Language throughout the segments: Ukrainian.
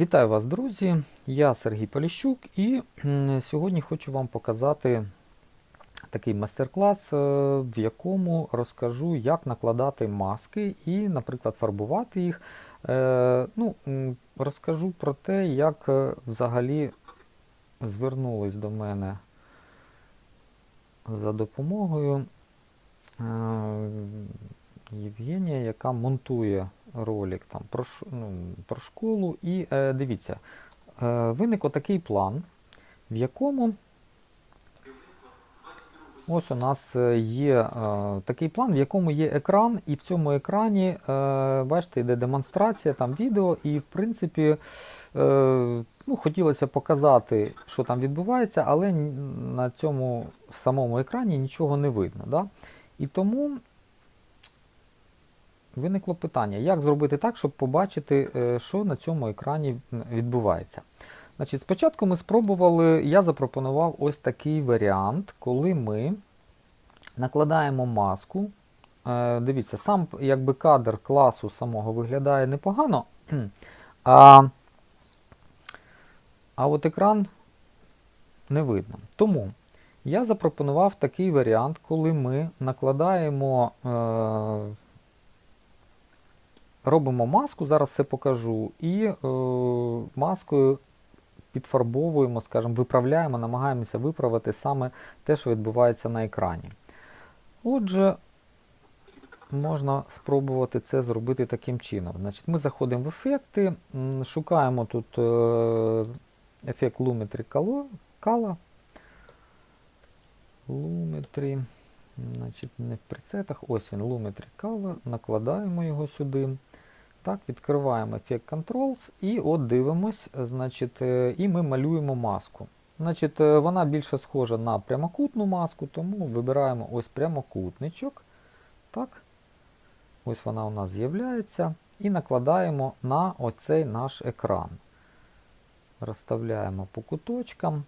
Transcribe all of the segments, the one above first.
Вітаю вас, друзі! Я Сергій Поліщук і сьогодні хочу вам показати такий майстер-клас, е, в якому розкажу, як накладати маски і, наприклад, фарбувати їх. Е, Ну, розкажу про те, як е, взагалі звернулись до мене за допомогою Євгенія, яка монтує ролик там про, ну, про школу. І е, дивіться, е, виник отакий план, в якому ось у нас е, є е, такий план, в якому є екран, і в цьому екрані, е, бачите, йде демонстрація, там відео, і в принципі е, ну, хотілося показати, що там відбувається, але на цьому самому екрані нічого не видно. Да? І тому виникло питання, як зробити так, щоб побачити, е, що на цьому екрані відбувається. Значить, спочатку ми спробували, я запропонував ось такий варіант, коли ми накладаємо маску. Е, Дивіться, сам якби кадр класу самого виглядає непогано, а, а от екран не видно. Тому я запропонував такий варіант, коли ми накладаємо, е, робимо маску, зараз все покажу, і е, маскою підфарбовуємо, скажімо, виправляємо, намагаємося виправити саме те, що відбувається на екрані. Отже, можна спробувати це зробити таким чином. Значить, Ми заходимо в ефекти, шукаємо тут е, ефект Lumetri Color. Lumetri, значить, не в прецетах, ось він, Lumetri Color, накладаємо його сюди. Так, відкриваємо ефект Controls і от дивимось, значить, е, і ми малюємо маску. Значить, е, Вона більше схожа на прямокутну маску, тому вибираємо ось прямокутничок. Так. Ось вона у нас з'являється. І накладаємо на оцей наш екран. Розставляємо по куточкам.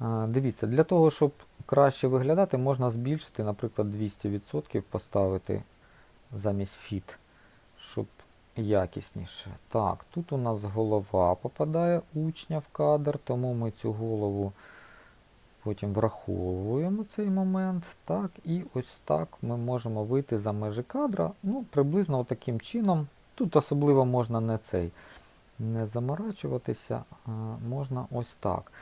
Е, Дивіться, для того, щоб краще виглядати, можна збільшити, наприклад, 200% поставити замість Fit, щоб якісніше. Так, тут у нас голова попадає учня в кадр, тому ми цю голову потім враховуємо цей момент. Так, і ось так ми можемо вийти за межі кадра. Ну, приблизно таким чином. Тут особливо можна не цей не заморачуватися, можна ось так.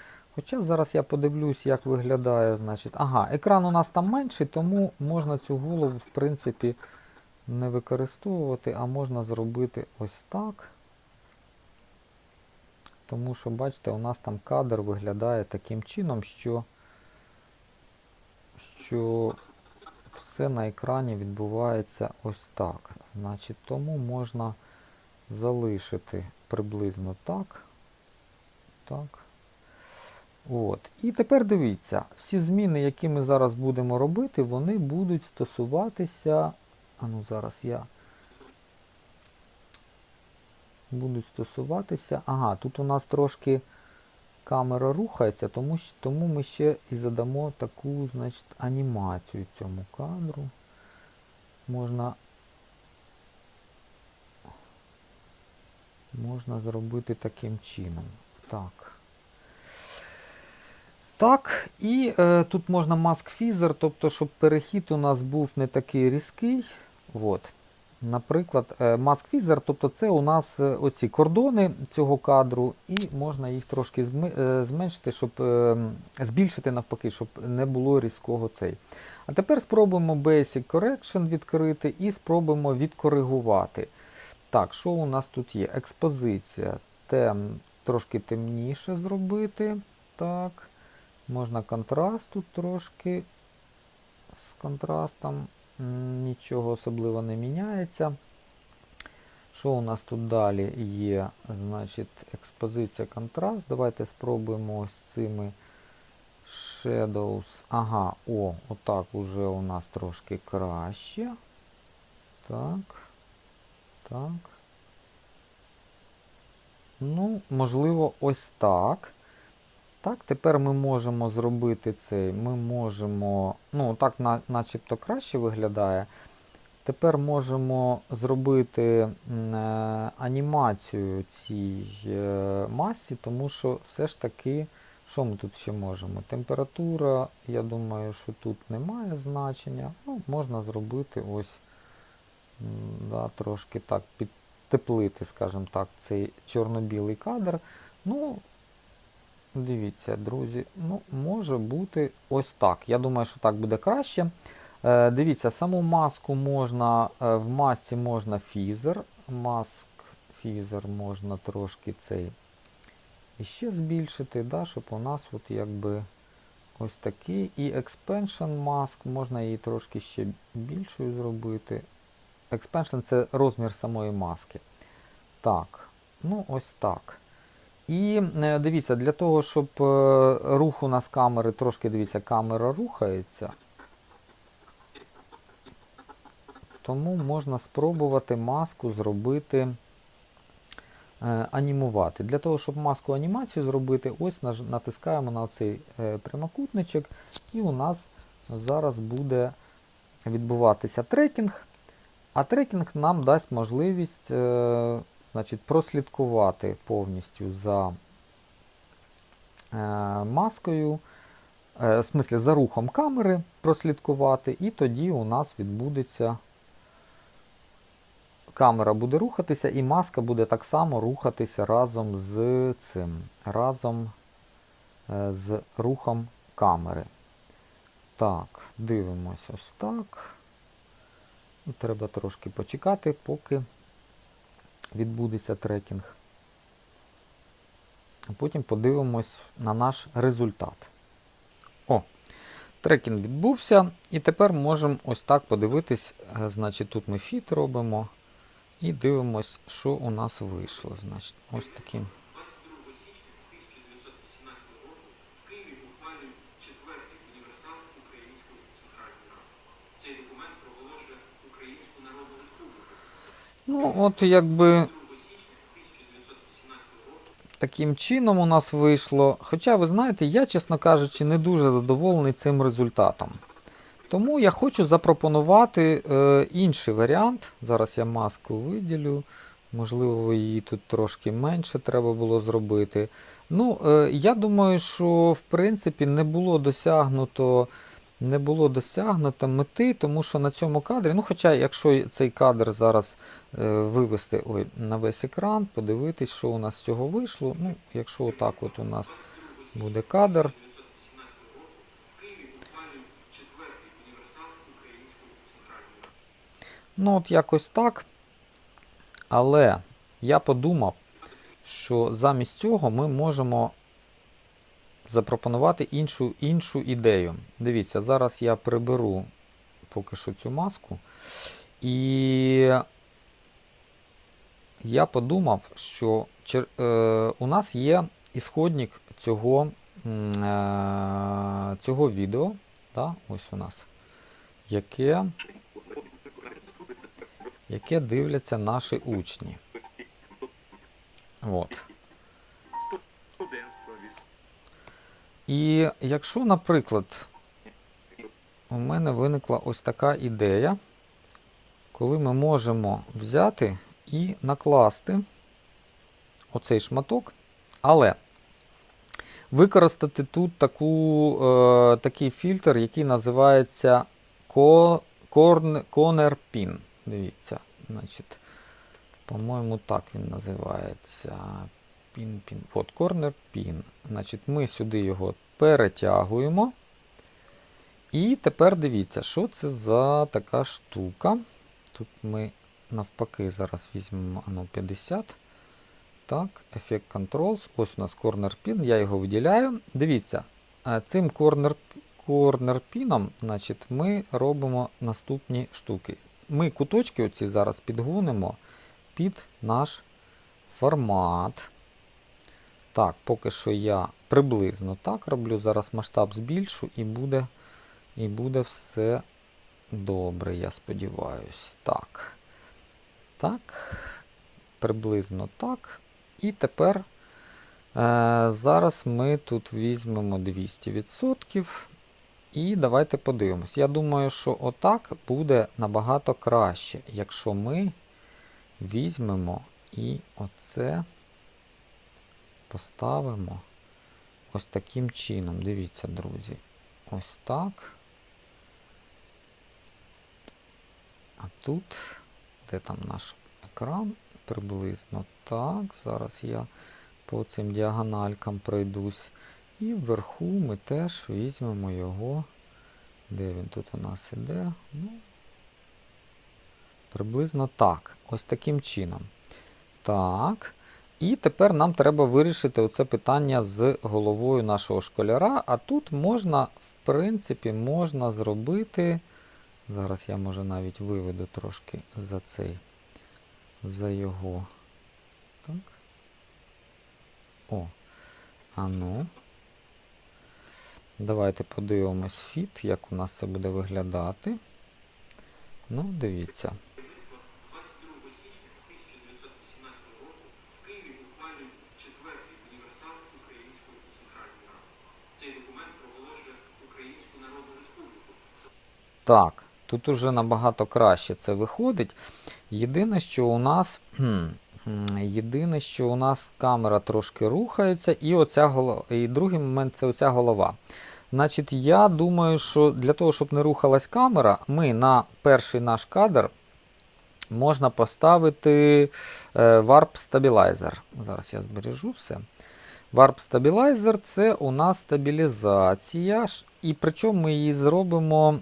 Хоча зараз я подивлюсь, як виглядає, значить. Ага, екран у нас там менший, тому можна цю голову, в принципі, не використовувати, а можна зробити ось так. Тому що, бачите, у нас там кадр виглядає таким чином, що, що все на екрані відбувається ось так. Значить, тому можна залишити приблизно так. Так. От. І тепер дивіться, всі зміни, які ми зараз будемо робити, вони будуть стосуватися. А ну зараз я будуть стосуватися. Ага, тут у нас трошки камера рухається, тому, тому ми ще і задамо таку, значить, анімацію цьому кадру. Можна можна зробити таким чином. Так. Так, і е, тут можна mask feather, тобто, щоб перехід у нас був не такий різкий. От. Наприклад, е, mask feather, тобто це у нас е, оці кордони цього кадру, і можна їх трошки е, зменшити, щоб е, збільшити навпаки, щоб не було різкого цей. А тепер спробуємо Basic Correction відкрити і спробуємо відкоригувати. Так, що у нас тут є? Експозиція. Тем, трошки темніше зробити. Так. Можна контраст тут трошки з контрастом. Нічого особливо не міняється. Що у нас тут далі є? Значить, експозиція контраст. Давайте спробуємо ось цими Shadows. Ага, о, отак уже у нас трошки краще. Так. Так. Ну, можливо, ось так. Так, тепер ми можемо зробити цей. Ми можемо. Ну, так на, начебто краще виглядає. Тепер можемо зробити е, анімацію цій е, масці, тому що все ж таки, що ми тут ще можемо? Температура, я думаю, що тут немає значення. Ну, можна зробити ось да, трошки так підтеплити, скажімо так, цей чорно-білий кадр. Ну, дивіться, друзі, ну, може бути ось так. Я думаю, що так буде краще. Е, Дивіться, саму маску можна, е, в масці можна фізер. Маск фізер можна трошки цей іще збільшити, да, щоб у нас от якби ось такий. І expansion mask, можна її трошки ще більшою зробити. Expansion це розмір самої маски. Так, ну ось так. І е, дивіться, для того, щоб е, рух у нас камери, трошки дивіться, камера рухається. Тому можна спробувати маску зробити, е, анімувати. Для того, щоб маску анімацію зробити, ось натискаємо на цей прямокутничок, і у нас зараз буде відбуватися трекінг. А трекінг нам дасть можливість значить, прослідкувати повністю за е, маскою, е, в смислі за рухом камери прослідкувати, і тоді у нас відбудеться камера буде рухатися, і маска буде так само рухатися разом з цим, разом е, з рухом камери. Так, дивимось ось так. Треба трошки почекати, поки відбудеться трекінг. Потім подивимось на наш результат. О, трекінг відбувся. І тепер можемо ось так подивитись. Е, Значить, тут ми фіт робимо. І дивимось, що у нас вийшло. Значить, ось таким. Ну, от якби 22 січня 1918 року таким чином у нас вийшло. Хоча, ви знаєте, я, чесно кажучи, не дуже задоволений цим результатом. Тому я хочу запропонувати е, інший варіант. Зараз я маску виділю. Можливо, її тут трошки менше треба було зробити. Ну, е, я думаю, що в принципі не було досягнуто. Не було досягнуто мети, тому що на цьому кадрі, ну хоча, якщо цей кадр зараз е, вивести ой, на весь екран, подивитись, що у нас з цього вийшло. Ну, якщо отак от у нас буде кадр, 1918 року в Києві ухвалюють четвертий універсал Української Центральної Ради. Ну, от якось так. Але я подумав, що замість цього ми можемо запропонувати іншу, іншу ідею. Дивіться, зараз я приберу поки що цю маску. І я подумав, що е, у нас є ісходник цього, е, цього відео. Да? Ось у нас. Яке яке дивляться наші учні. От. І якщо, наприклад, у мене виникла ось така ідея, коли ми можемо взяти і накласти оцей шматок, але використати тут таку, е, такий фільтр, який називається Corner Pin. Дивіться, значить, по-моєму, так він називається. Пін, пін. От, Corner Pin. Значить, ми сюди його перетягуємо. І тепер дивіться, що це за така штука. Тут ми навпаки зараз візьмемо ану, 50. Так, Effect Controls. Ось у нас Corner Pin, я його виділяю. Дивіться, е, цим Corner, corner Pin значить, ми робимо наступні штуки. Ми куточки оці зараз підгонимо під наш формат. Так, поки що я приблизно так роблю. Зараз масштаб збільшу і буде, і буде все добре, я сподіваюся. Так. Так. Приблизно так. І тепер е, зараз ми тут візьмемо 200%. І давайте подивимось. Я думаю, що отак буде набагато краще, якщо ми візьмемо і оце поставимо ось таким чином. Дивіться, друзі. Ось так. А тут, де там наш екран? Приблизно так. Зараз я по цим діагональкам пройдусь. І вверху ми теж візьмемо його. Де він тут у нас іде? Ну, приблизно так. Ось таким чином. Так. І тепер нам треба вирішити оце питання з головою нашого школяра. А тут можна, в принципі, можна зробити. Зараз я може навіть виведу трошки за цей, за його. Так. О. А ну. Давайте подивимось фіт, як у нас це буде виглядати. Ну, дивіться. Так, тут уже набагато краще це виходить. Єдине, що у нас. Єдине, що у нас камера трошки рухається, і оця голова. І другий момент це оця голова. Значить, я думаю, що для того, щоб не рухалась камера, ми на перший наш кадр можна поставити е, Warp Stabilizer. Зараз я збережу все. Warp Stabilizer це у нас стабілізація. І причому ми її зробимо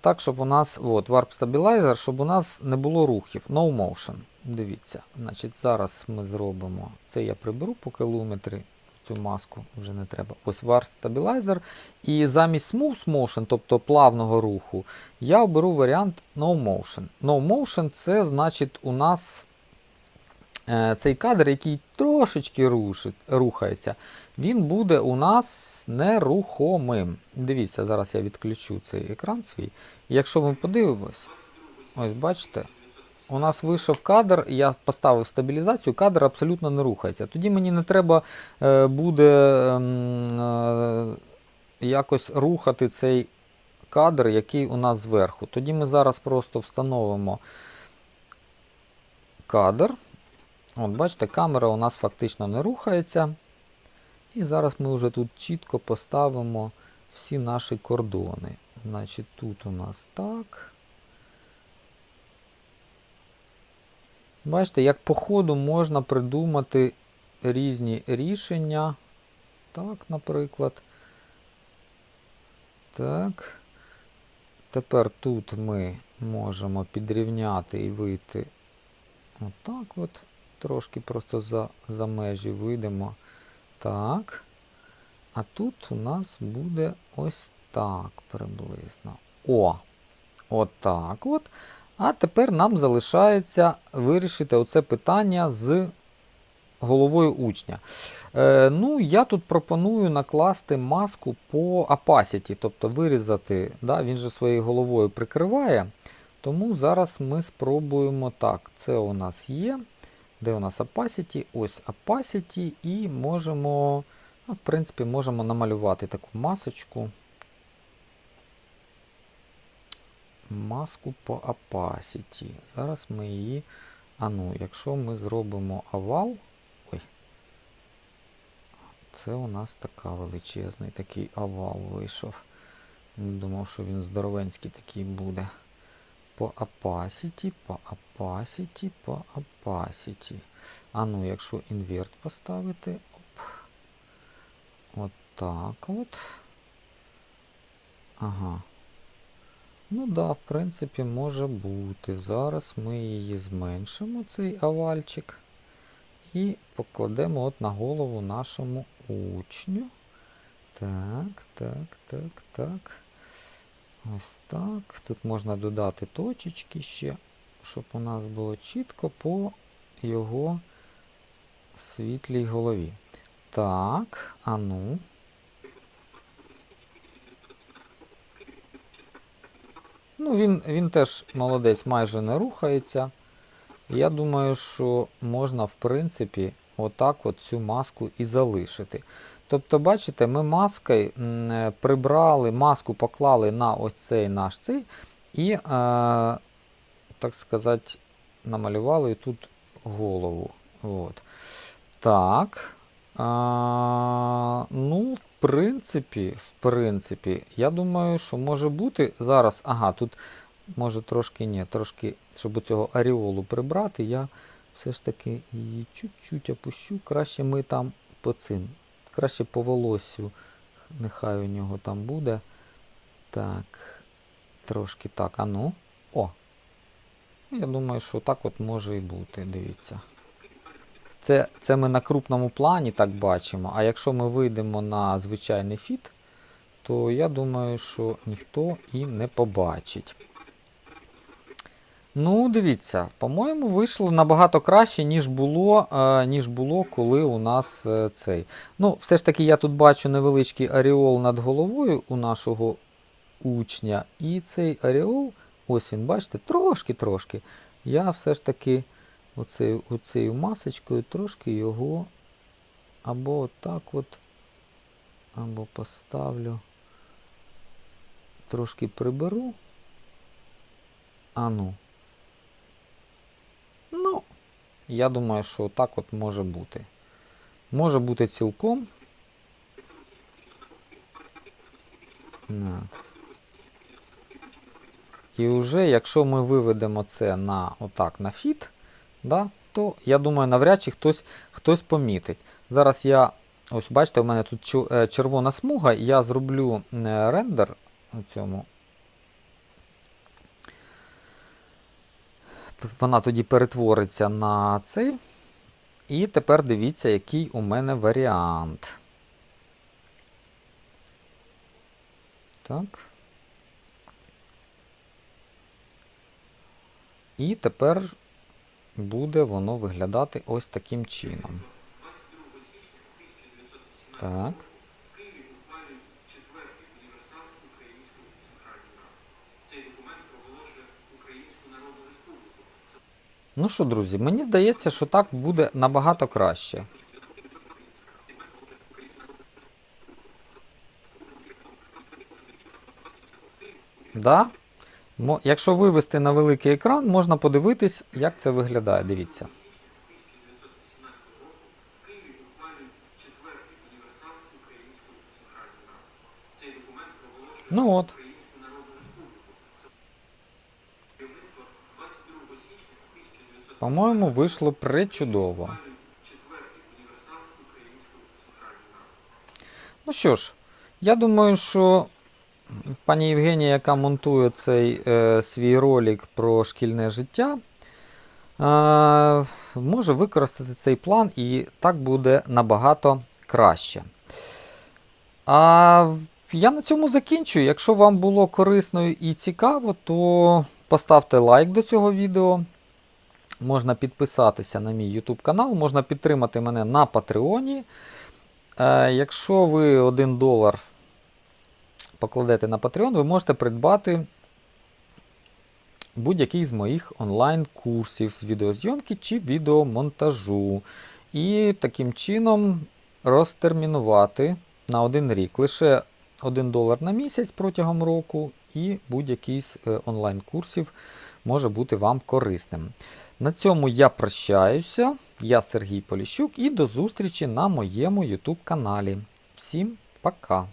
так, щоб у нас от, Warp Stabilizer, щоб у нас не було рухів. No motion. Дивіться. Значить, зараз ми зробимо. Це я приберу по кілометрі. Цю маску вже не треба. Ось Warp Stabilizer. І замість Smooth Motion, тобто плавного руху, я оберу варіант No Motion. No Motion це значить у нас е, цей кадр, який трошечки рушить, рухається, він буде у нас нерухомим. Дивіться, зараз я відключу цей екран свій. Якщо ми подивимось, ось бачите, у нас вийшов кадр, я поставив стабілізацію, кадр абсолютно не рухається. Тоді мені не треба е, буде ем, е, якось рухати цей кадр, який у нас зверху. Тоді ми зараз просто встановимо кадр. От, бачите, камера у нас фактично не рухається. І зараз ми вже тут чітко поставимо всі наші кордони. Значить, тут у нас так. Бачите, як по ходу можна придумати різні рішення. Так, наприклад. Так. Тепер тут ми можемо підрівняти і вийти отак от. Трошки просто за, за межі вийдемо. Так. А тут у нас буде ось так приблизно. О! Отак от. А тепер нам залишається вирішити оце питання з головою учня. Е, ну, я тут пропоную накласти маску по opacity, тобто вирізати, да, він же своєю головою прикриває. Тому зараз ми спробуємо так. Це у нас є. Де у нас opacity? Ось opacity, і можемо, ну, в принципі, можемо намалювати таку масочку. Маску по opacity. Зараз ми її. А ну, якщо ми зробимо овал. Ой. Це у нас така величезний такий овал вийшов. Думав, що він здоровенський такий буде. По opacity, по opacity, по opacity. А ну, якщо інверт поставити. Оп. От так от. Ага. Ну да, в принципі, може бути. Зараз ми її зменшимо, цей овальчик. І покладемо от на голову нашому учню. Так, так, так, так. Ось так. Тут можна додати точечки ще, щоб у нас було чітко по його світлій голові. Так, а ну. Ну, він, він теж молодець, майже не рухається. Я думаю, що можна, в принципі, отак от цю маску і залишити. Тобто, бачите, ми маскою е, прибрали, маску поклали на ось цей наш цей і, е, так сказати, намалювали тут голову. От. Так. А, ну, в принципі, в принципі, я думаю, що може бути зараз. Ага, тут може трошки ні, трошки, щоб цього аріолу прибрати, я все ж таки її чуть-чуть опущу. Краще ми там по цим. Краще по волоссю. Нехай у нього там буде. Так. Трошки так. А ну. О. Я думаю, що так от може і бути. Дивіться. Це, це ми на крупному плані так бачимо. А якщо ми вийдемо на звичайний фіт, то я думаю, що ніхто і не побачить. Ну, дивіться, по-моєму, вийшло набагато краще, ніж було, е, ніж було, коли у нас е, цей. Ну, все ж таки, я тут бачу невеличкий аріол над головою у нашого учня. І цей аріол, ось він, бачите, трошки-трошки. Я все ж таки оцею, оцею масочкою трошки його або отак от, або поставлю. Трошки приберу. А ну. Ну, я думаю, що так от може бути. Може бути цілком. На. І вже, якщо ми виведемо це на отак на фіт, да, то я думаю, навряд чи хтось, хтось помітить. Зараз я, ось бачите, у мене тут е, червона смуга, я зроблю е, рендер у цьому. Вона тоді перетвориться на цей. І тепер дивіться, який у мене варіант. Так. І тепер буде воно виглядати ось таким чином. 22 січня 1918 Так. Ну що, друзі, мені здається, що так буде набагато краще. Да? Якщо вивести на великий екран, можна подивитись, як це виглядає. Дивіться. 1918 року По-моєму, вийшло причудово. Ну що ж, я думаю, що пані Євгенія, яка монтує цей е, свій ролик про шкільне життя, е, може використати цей план і так буде набагато краще. А я на цьому закінчую. Якщо вам було корисно і цікаво, то поставте лайк до цього відео. Можна підписатися на мій YouTube канал, можна підтримати мене на Патреоні. Е, якщо ви 1 долар покладете на Patreon, ви можете придбати будь-який з моїх онлайн-курсів з відеозйомки чи відеомонтажу. І таким чином розтермінувати на один рік. Лише 1 долар на місяць протягом року, і будь-який з е, онлайн-курсів може бути вам корисним. На цьому я прощаюся. Я Сергій Поліщук і до зустрічі на моєму YouTube каналі. Всім пока!